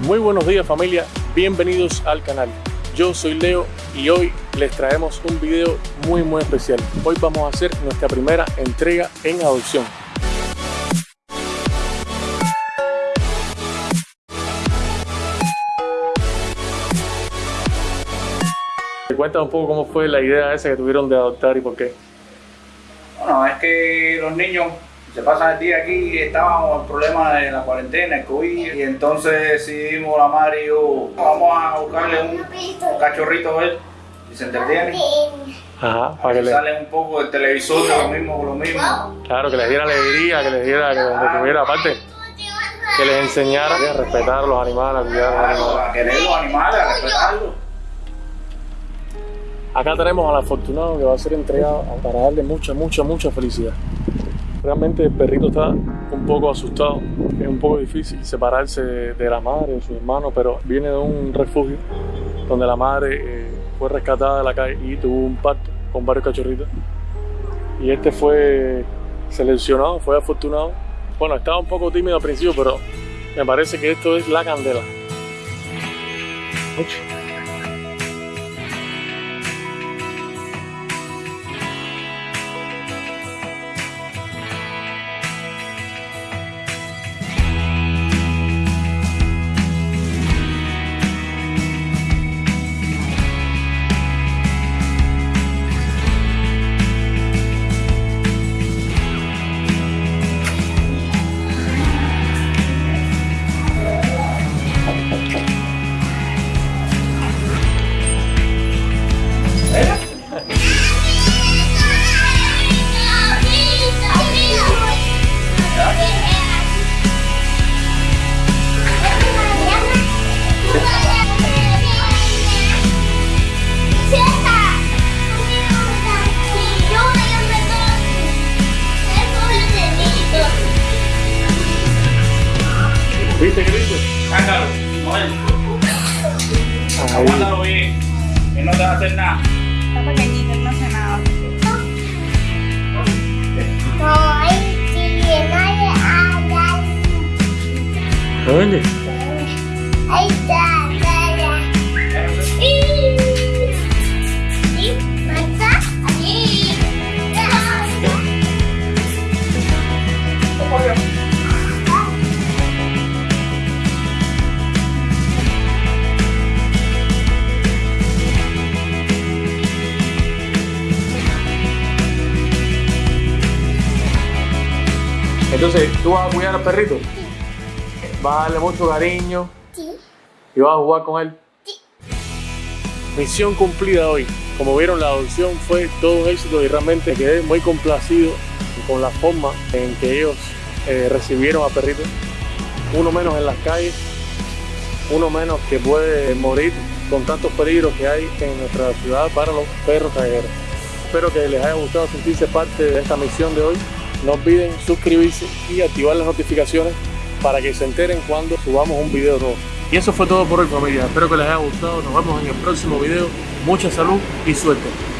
Muy buenos días familia, bienvenidos al canal. Yo soy Leo y hoy les traemos un video muy muy especial. Hoy vamos a hacer nuestra primera entrega en adopción. Cuéntame un poco cómo fue la idea esa que tuvieron de adoptar y por qué. Bueno, es que los niños se pasan el día aquí, estábamos con el problema de la cuarentena, el COVID, y entonces decidimos la madre y yo, vamos a buscarle un cachorrito a él, y se entretiene. Ajá, para que le, Sale un poco del televisor de lo mismo, lo mismo. claro, que les diera alegría, que les diera, que tuviera aparte, que les enseñara a respetar a los animales, a cuidar a los animales. a querer los animales, a respetarlos. Acá tenemos al afortunado que va a ser entregado para darle mucha, mucha, mucha felicidad. Realmente el perrito está un poco asustado, es un poco difícil separarse de, de la madre o su hermano, pero viene de un refugio donde la madre eh, fue rescatada de la calle y tuvo un parto con varios cachorritos. Y este fue seleccionado, fue afortunado. Bueno, estaba un poco tímido al principio, pero me parece que esto es la candela. ¿Viste qué lindo? Sácalo, Ahí. aguántalo bien, que no te va a hacer nada. Está pequeñito, no hace nada. Oye. Entonces, ¿tú vas a cuidar al perrito? ¿Vas a darle mucho cariño y vas a jugar con él? Misión cumplida hoy. Como vieron, la adopción fue todo un éxito y realmente quedé muy complacido con la forma en que ellos eh, recibieron a perrito. Uno menos en las calles, uno menos que puede morir con tantos peligros que hay en nuestra ciudad para los perros callejeros. Espero que les haya gustado sentirse parte de esta misión de hoy. No olviden suscribirse y activar las notificaciones para que se enteren cuando subamos un video nuevo. Y eso fue todo por hoy familia. Espero que les haya gustado. Nos vemos en el próximo video. Mucha salud y suerte.